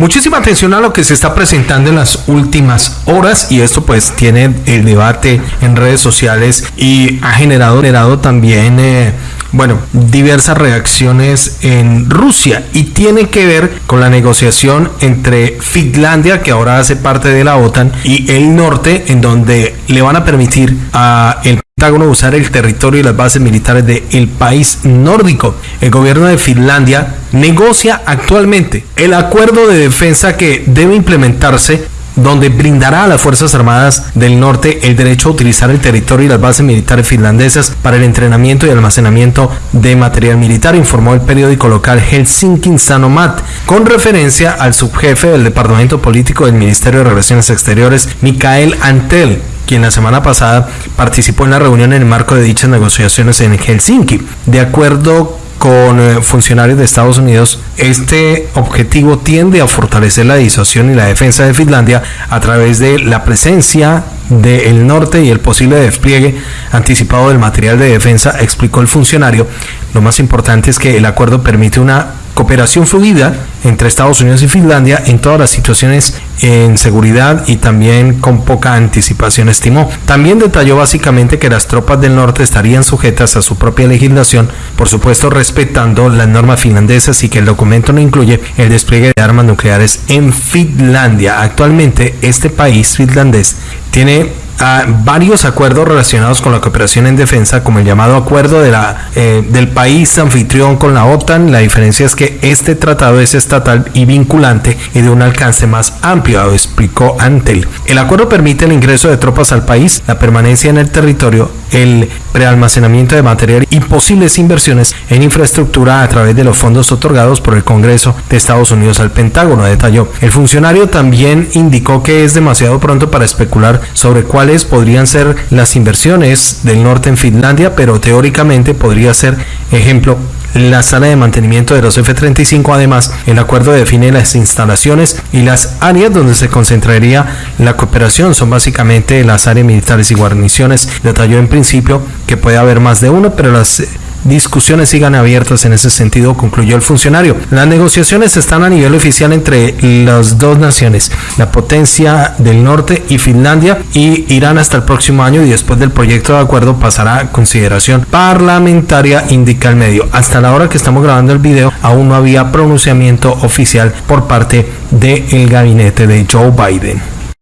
Muchísima atención a lo que se está presentando en las últimas horas y esto pues tiene el debate en redes sociales y ha generado, generado también eh, bueno, diversas reacciones en Rusia y tiene que ver con la negociación entre Finlandia, que ahora hace parte de la OTAN, y el norte, en donde le van a permitir a el Pentágono usar el territorio y las bases militares del país nórdico. El gobierno de Finlandia negocia actualmente el acuerdo de defensa que debe implementarse donde brindará a las Fuerzas Armadas del Norte el derecho a utilizar el territorio y las bases militares finlandesas para el entrenamiento y almacenamiento de material militar, informó el periódico local Helsinki Sanomat, con referencia al subjefe del Departamento Político del Ministerio de Relaciones Exteriores, Mikael Antel quien la semana pasada participó en la reunión en el marco de dichas negociaciones en Helsinki. De acuerdo con eh, funcionarios de Estados Unidos, este objetivo tiende a fortalecer la disuasión y la defensa de Finlandia a través de la presencia del norte y el posible despliegue anticipado del material de defensa, explicó el funcionario. Lo más importante es que el acuerdo permite una cooperación fluida entre Estados Unidos y Finlandia en todas las situaciones en seguridad y también con poca anticipación estimó. También detalló básicamente que las tropas del norte estarían sujetas a su propia legislación, por supuesto respetando las normas finlandesas y que el documento no incluye el despliegue de armas nucleares en Finlandia. Actualmente este país finlandés tiene varios acuerdos relacionados con la cooperación en defensa, como el llamado acuerdo eh, del país anfitrión con la OTAN. La diferencia es que este tratado es estatal y vinculante y de un alcance más amplio, explicó Antel. El acuerdo permite el ingreso de tropas al país, la permanencia en el territorio, el prealmacenamiento de material y posibles inversiones en infraestructura a través de los fondos otorgados por el Congreso de Estados Unidos al Pentágono, detalló. El funcionario también indicó que es demasiado pronto para especular sobre cuál podrían ser las inversiones del norte en Finlandia, pero teóricamente podría ser, ejemplo, la sala de mantenimiento de los F-35. Además, el acuerdo define las instalaciones y las áreas donde se concentraría la cooperación. Son básicamente las áreas militares y guarniciones. Detalló en principio que puede haber más de uno, pero las discusiones sigan abiertas en ese sentido, concluyó el funcionario. Las negociaciones están a nivel oficial entre las dos naciones, la potencia del norte y Finlandia, y irán hasta el próximo año y después del proyecto de acuerdo pasará a consideración parlamentaria, indica el medio. Hasta la hora que estamos grabando el video, aún no había pronunciamiento oficial por parte del gabinete de Joe Biden.